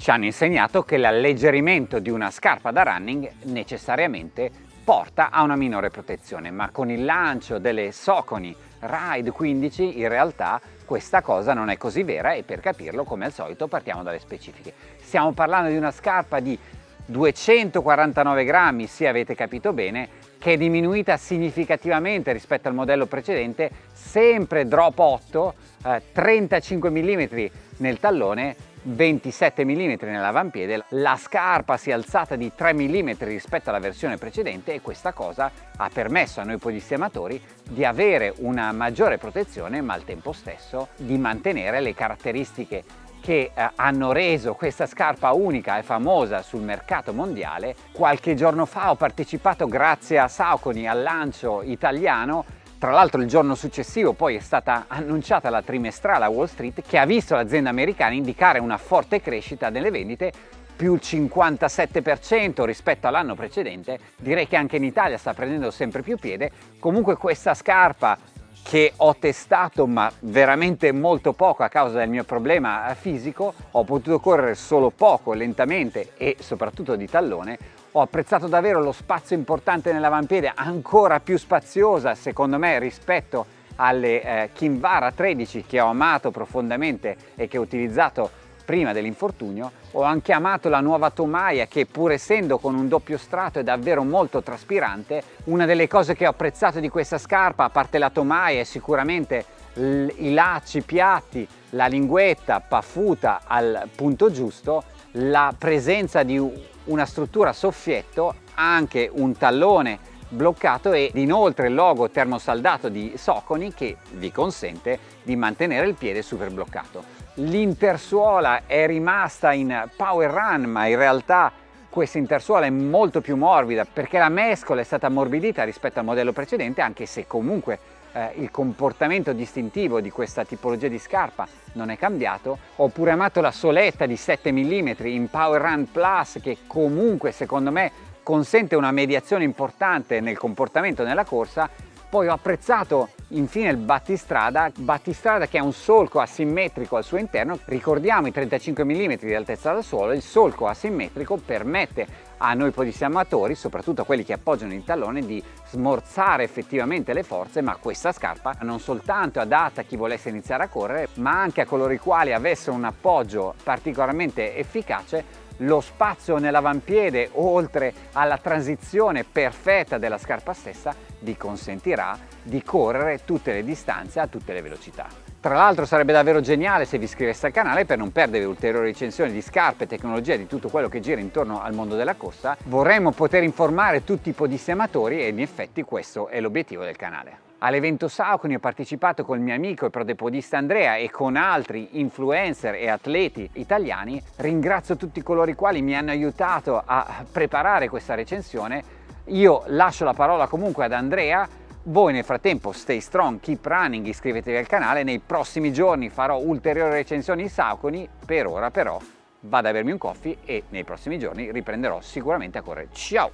ci hanno insegnato che l'alleggerimento di una scarpa da running necessariamente porta a una minore protezione, ma con il lancio delle Soconi Ride 15 in realtà questa cosa non è così vera e per capirlo come al solito partiamo dalle specifiche. Stiamo parlando di una scarpa di 249 grammi, se avete capito bene, che è diminuita significativamente rispetto al modello precedente, sempre drop 8, eh, 35 mm nel tallone 27 mm nell'avampiede, la scarpa si è alzata di 3 mm rispetto alla versione precedente e questa cosa ha permesso a noi podisti amatori di avere una maggiore protezione ma al tempo stesso di mantenere le caratteristiche che eh, hanno reso questa scarpa unica e famosa sul mercato mondiale. Qualche giorno fa ho partecipato grazie a Saucony al lancio italiano tra l'altro il giorno successivo poi è stata annunciata la trimestrale a Wall Street che ha visto l'azienda americana indicare una forte crescita delle vendite più il 57% rispetto all'anno precedente, direi che anche in Italia sta prendendo sempre più piede, comunque questa scarpa che ho testato ma veramente molto poco a causa del mio problema fisico, ho potuto correre solo poco, lentamente e soprattutto di tallone, ho apprezzato davvero lo spazio importante nell'avampiede, ancora più spaziosa secondo me rispetto alle eh, Kinvara 13 che ho amato profondamente e che ho utilizzato prima dell'infortunio. Ho anche amato la nuova tomaia che pur essendo con un doppio strato è davvero molto traspirante. Una delle cose che ho apprezzato di questa scarpa, a parte la tomaia, è sicuramente i lacci piatti, la linguetta paffuta al punto giusto, la presenza di una struttura soffietto, anche un tallone bloccato ed inoltre il logo termosaldato di Soconi che vi consente di mantenere il piede super bloccato. L'intersuola è rimasta in Power Run ma in realtà questa intersuola è molto più morbida perché la mescola è stata ammorbidita rispetto al modello precedente anche se comunque eh, il comportamento distintivo di questa tipologia di scarpa non è cambiato. Ho pure amato la soletta di 7 mm in Power Run Plus che comunque secondo me consente una mediazione importante nel comportamento nella corsa poi ho apprezzato infine il battistrada, battistrada che ha un solco asimmetrico al suo interno, ricordiamo i 35 mm di altezza dal suolo, il solco asimmetrico permette a noi podissi amatori, soprattutto a quelli che appoggiano il tallone, di smorzare effettivamente le forze, ma questa scarpa non soltanto è adatta a chi volesse iniziare a correre, ma anche a coloro i quali avessero un appoggio particolarmente efficace lo spazio nell'avampiede oltre alla transizione perfetta della scarpa stessa vi consentirà di correre tutte le distanze a tutte le velocità. Tra l'altro sarebbe davvero geniale se vi iscriveste al canale per non perdere ulteriori recensioni di scarpe, tecnologia e di tutto quello che gira intorno al mondo della corsa. Vorremmo poter informare tutti i podisti amatori e in effetti questo è l'obiettivo del canale. All'evento Saucony ho partecipato con il mio amico e prodepodista Andrea e con altri influencer e atleti italiani. Ringrazio tutti coloro i quali mi hanno aiutato a preparare questa recensione. Io lascio la parola comunque ad Andrea. Voi nel frattempo stay strong, keep running, iscrivetevi al canale. Nei prossimi giorni farò ulteriori recensioni in Saucony. Per ora però vado a bermi un coffee e nei prossimi giorni riprenderò sicuramente a correre. Ciao!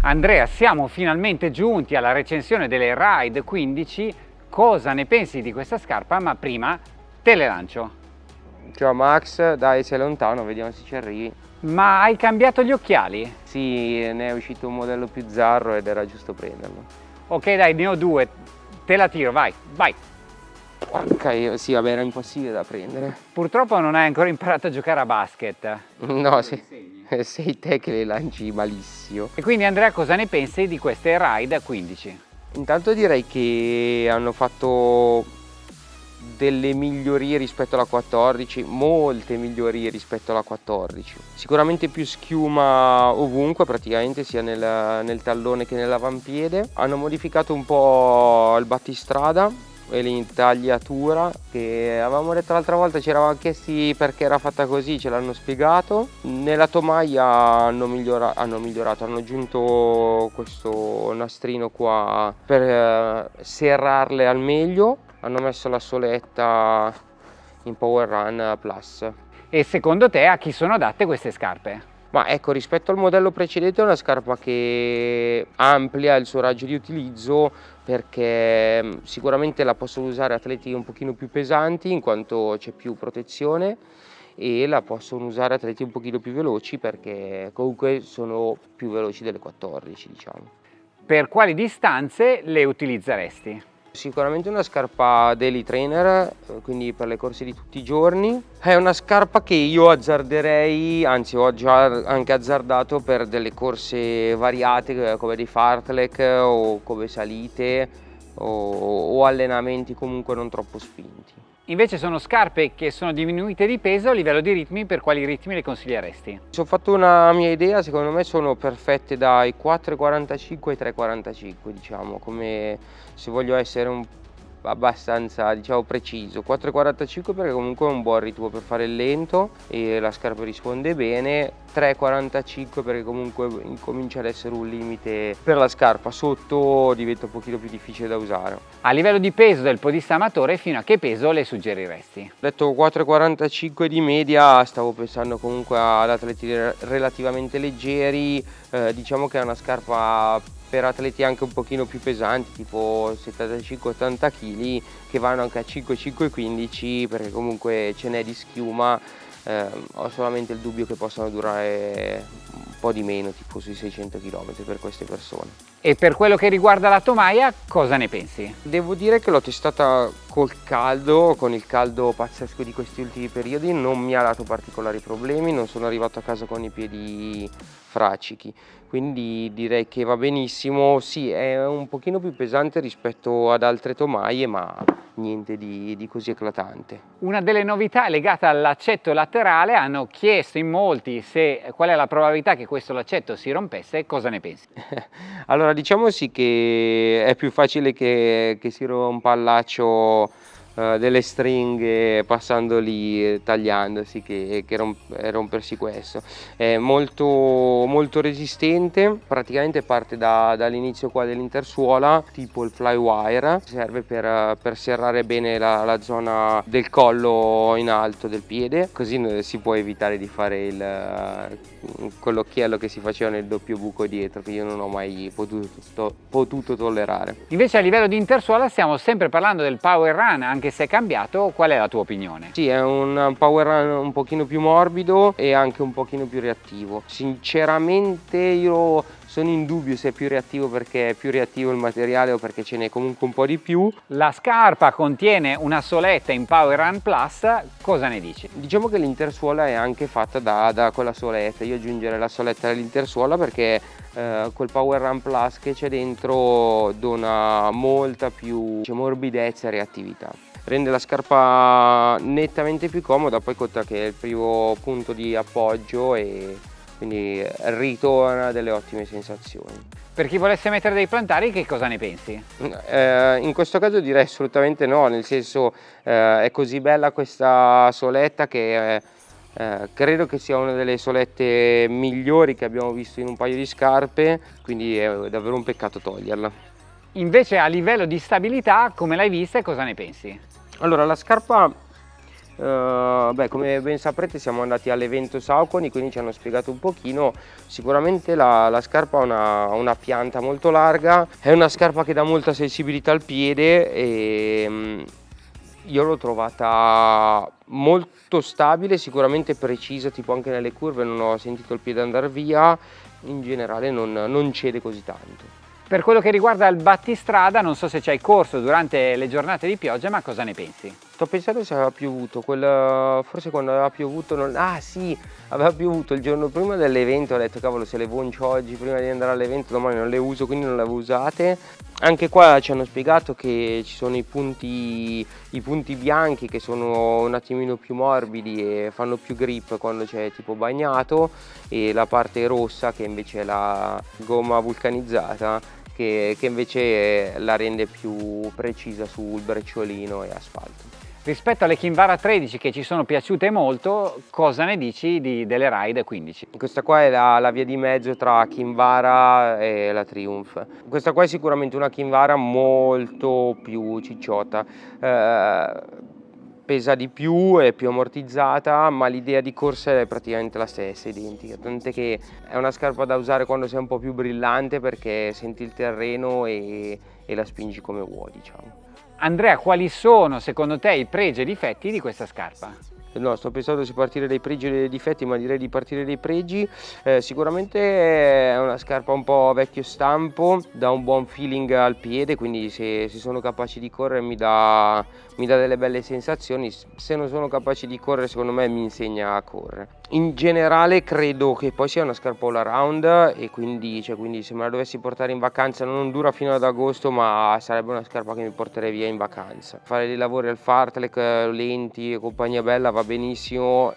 Andrea, siamo finalmente giunti alla recensione delle Ride 15. Cosa ne pensi di questa scarpa? Ma prima te le lancio. Ciao Max, dai sei lontano, vediamo se ci arrivi. Ma hai cambiato gli occhiali? Sì, ne è uscito un modello più zarro ed era giusto prenderlo. Ok dai, ne ho due, te la tiro, vai, vai. Ok, sì, vabbè, era impossibile da prendere. Purtroppo non hai ancora imparato a giocare a basket. No, sì. sei te che le lanci malissimo. E quindi Andrea cosa ne pensi di queste ride a 15? Intanto direi che hanno fatto delle migliorie rispetto alla 14, molte migliorie rispetto alla 14. Sicuramente più schiuma ovunque, praticamente sia nel, nel tallone che nell'avampiede. Hanno modificato un po' il battistrada, e l'intagliatura che avevamo detto l'altra volta ci eravamo chiesti perché era fatta così ce l'hanno spiegato nella tomaia hanno, migliora hanno, migliorato hanno aggiunto questo nastrino qua per eh, serrarle al meglio hanno messo la soletta in Power Run Plus e secondo te a chi sono adatte queste scarpe? Ma ecco, rispetto al modello precedente è una scarpa che amplia il suo raggio di utilizzo perché mm, sicuramente la possono usare atleti un pochino più pesanti in quanto c'è più protezione e la possono usare atleti un pochino più veloci perché comunque sono più veloci delle 14 diciamo. Per quali distanze le utilizzeresti? Sicuramente una scarpa daily trainer, quindi per le corse di tutti i giorni. È una scarpa che io azzarderei, anzi ho già anche azzardato per delle corse variate come dei fartlek o come salite o, o allenamenti comunque non troppo spinti. Invece sono scarpe che sono diminuite di peso a livello di ritmi, per quali ritmi le consiglieresti? Se ho fatto una mia idea, secondo me sono perfette dai 4,45 ai 3,45 diciamo, come se voglio essere un abbastanza diciamo preciso. 4,45 perché comunque è un buon ritmo per fare il lento e la scarpa risponde bene. 3,45 perché comunque incomincia ad essere un limite per la scarpa sotto diventa un pochino più difficile da usare. A livello di peso del podista amatore fino a che peso le suggeriresti? detto 4,45 di media stavo pensando comunque ad atleti relativamente leggeri eh, diciamo che è una scarpa per atleti anche un pochino più pesanti tipo 75-80 kg che vanno anche a 5-5-15 perché comunque ce n'è di schiuma eh, ho solamente il dubbio che possano durare po' di meno tipo sui 600 km per queste persone. E per quello che riguarda la tomaia cosa ne pensi? Devo dire che l'ho testata col caldo, con il caldo pazzesco di questi ultimi periodi non mi ha dato particolari problemi, non sono arrivato a casa con i piedi fraccichi quindi direi che va benissimo. Sì è un pochino più pesante rispetto ad altre tomaie ma niente di, di così eclatante una delle novità legate al laccetto laterale hanno chiesto in molti se qual è la probabilità che questo laccetto si rompesse cosa ne pensi? allora diciamo sì che è più facile che, che si rompa il laccio uh, delle stringhe passando lì tagliandosi che, che romp rompersi questo. È molto molto resistente praticamente parte da, dall'inizio qua dell'intersuola tipo il flywire. Serve per, per serrare bene la, la, zona del collo in alto del piede così si può evitare di fare il quell'occhiello che si faceva nel doppio buco dietro che io non ho mai potuto, to potuto tollerare. Invece a livello di intersuola stiamo sempre parlando del power run anche anche se è cambiato, qual è la tua opinione? Sì, è un power run un pochino più morbido e anche un pochino più reattivo. Sinceramente io sono in dubbio se è più reattivo perché è più reattivo il materiale o perché ce n'è comunque un po' di più. La scarpa contiene una soletta in Power Run Plus, cosa ne dici? Diciamo che l'intersuola è anche fatta da, da quella soletta, io aggiungerei la soletta dell'intersuola perché eh, quel Power Run Plus che c'è dentro dona molta più morbidezza e reattività rende la scarpa nettamente più comoda poi conta che è il primo punto di appoggio e quindi ritorna delle ottime sensazioni. Per chi volesse mettere dei plantari che cosa ne pensi? Eh, in questo caso direi assolutamente no, nel senso eh, è così bella questa soletta che eh, credo che sia una delle solette migliori che abbiamo visto in un paio di scarpe, quindi è davvero un peccato toglierla. Invece a livello di stabilità, come l'hai vista e cosa ne pensi? Allora, la scarpa, eh, beh, come ben saprete siamo andati all'evento Sauconi, quindi ci hanno spiegato un pochino. Sicuramente la, la scarpa ha una, una, pianta molto larga, è una scarpa che dà molta sensibilità al piede e mm, io l'ho trovata molto stabile, sicuramente precisa, tipo anche nelle curve non ho sentito il piede andare via, in generale non, non cede così tanto. Per quello che riguarda il battistrada, non so se ci hai corso durante le giornate di pioggia, ma cosa ne pensi? Sto pensando se aveva piovuto, quel, forse quando aveva piovuto, non, ah sì, aveva piovuto il giorno prima dell'evento, ho detto cavolo se le voncio oggi prima di andare all'evento, domani non le uso, quindi non le avevo usate. Anche qua ci hanno spiegato che ci sono i punti, i punti bianchi che sono un attimino più morbidi e fanno più grip quando c'è tipo bagnato e la parte rossa che invece è la gomma vulcanizzata che, che invece la rende più precisa sul brecciolino e asfalto. Rispetto alle Kinvara 13 che ci sono piaciute molto, cosa ne dici di, delle Ride 15? Questa qua è la, la, via di mezzo tra Kinvara e la Triumph. Questa qua è sicuramente una Kinvara molto più cicciotta. Eh, pesa di più, è più ammortizzata, ma l'idea di corsa è praticamente la stessa, identica. Tant'è che è una scarpa da usare quando sei un po' più brillante perché senti il terreno e, e la spingi come vuoi, diciamo. Andrea, quali sono secondo te i pregi e i difetti di questa scarpa? no sto pensando se partire dai pregi o dai difetti ma direi di partire dai pregi. Eh, sicuramente è una scarpa un po' vecchio stampo dà un buon feeling al piede quindi se, se sono capaci di correre mi dà, mi dà delle belle sensazioni. Se non sono capaci di correre secondo me mi insegna a correre in generale credo che poi sia una scarpa all around e quindi, cioè, quindi se me la dovessi portare in vacanza non dura fino ad agosto ma sarebbe una scarpa che mi porterei via in vacanza. Fare dei lavori al fartlek lenti e compagnia bella va benissimo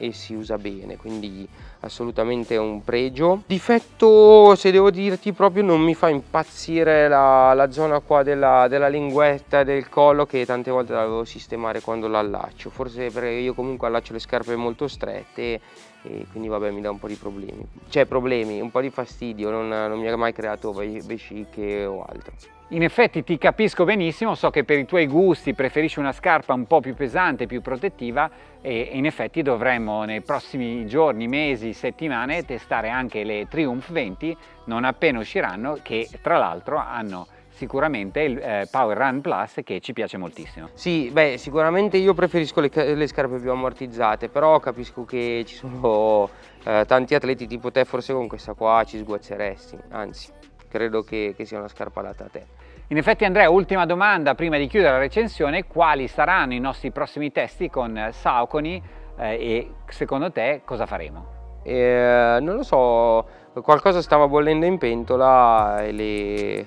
e si usa bene quindi assolutamente un pregio. Difetto se devo dirti proprio non mi fa impazzire la, la zona qua della, della linguetta del collo che tante volte la devo sistemare quando l'allaccio forse perché io comunque allaccio le scarpe molto strette e quindi vabbè mi dà un po' di problemi. Cioè problemi, un po' di fastidio non, non mi ha mai creato vesciche o altro. In effetti ti capisco benissimo, so che per i tuoi gusti preferisci una scarpa un po' più pesante, più protettiva e in effetti dovremmo nei prossimi giorni, mesi, settimane testare anche le Triumph 20 non appena usciranno che tra l'altro hanno sicuramente il eh, Power Run Plus che ci piace moltissimo. Sì, beh sicuramente io preferisco le, le scarpe più ammortizzate però capisco che ci sono eh, tanti atleti tipo te forse con questa qua ci sguazzeresti, anzi credo che, che sia una scarpa adatta a te. In effetti Andrea, ultima domanda prima di chiudere la recensione, quali saranno i nostri prossimi testi con Saucony eh, e secondo te cosa faremo? Eh, non lo so, qualcosa stava bollendo in pentola e le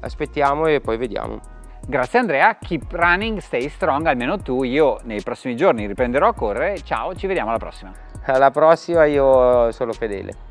aspettiamo e poi vediamo. Grazie Andrea, keep running, stay strong, almeno tu, io nei prossimi giorni riprenderò a correre, ciao, ci vediamo alla prossima. Alla prossima, io sono fedele.